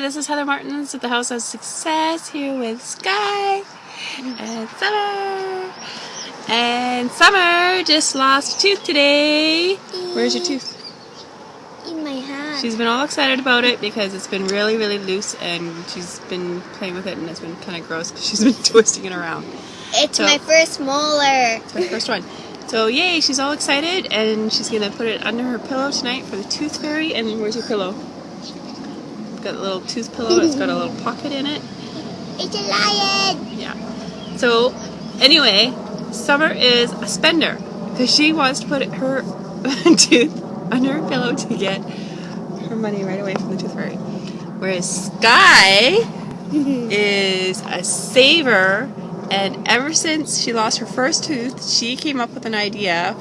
this is Heather Martins at the House of Success here with Sky and Summer. And Summer just lost a tooth today. Where's your tooth? In my hand. She's been all excited about it because it's been really, really loose and she's been playing with it and it's been kind of gross because she's been twisting it around. It's So- my first molar. It's her first one. So yay, she's all excited and she's gonna put it under her pillow tonight for the tooth fairy. And where's your pillow? Got a little tooth pillow. It's got a little pocket in it. It's a lion. Yeah. So anyway, Summer is a spender because she wants to put her tooth under her pillow to get her money right away from the tooth fairy. Whereas Sky is a saver and ever since she lost her first tooth, she came up with an idea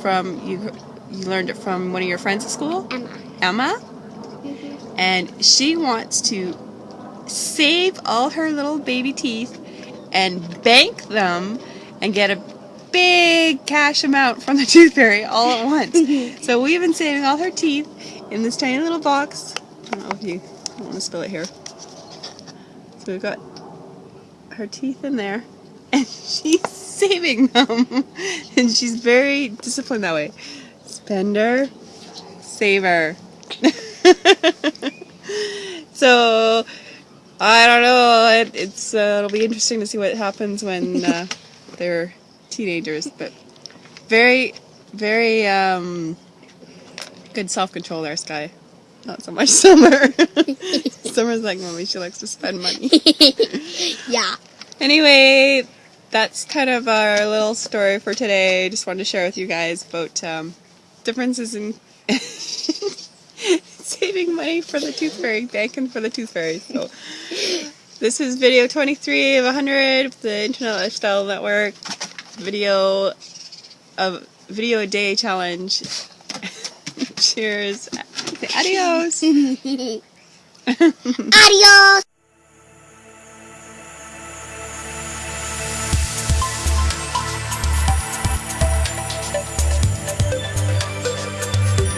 from you you learned it from one of your friends at school, Emma. Emma, mm-hmm. And she wants to save all her little baby teeth and bank them and get a big cash amount from the tooth fairy all at once. so we've been saving all her teeth in this tiny little box. I don't know if you I don't want to spill it here. So we've got her teeth in there and she's saving them. and she's very disciplined that way. Spender, saver. so I don't know. It, it's uh, it'll be interesting to see what happens when uh, they're teenagers. But very, very um, good self control there, Sky. Not so much Summer. Summer's like mommy. She likes to spend money. Yeah. Anyway, that's kind of our little story for today. Just wanted to share with you guys about um, differences in money for the tooth fairy, banking for the tooth fairy. So this is video 23 of 100 of the Internet Lifestyle Network video of video a day challenge. Cheers. Adios. Adios.